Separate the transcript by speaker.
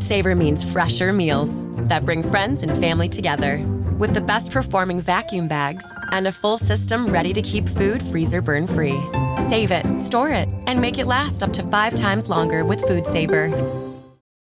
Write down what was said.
Speaker 1: Food Saver means fresher meals that bring friends and family together. With the best performing vacuum bags and a full system ready to keep food freezer burn free. Save it, store it, and make it last up to five times longer with Food Saver.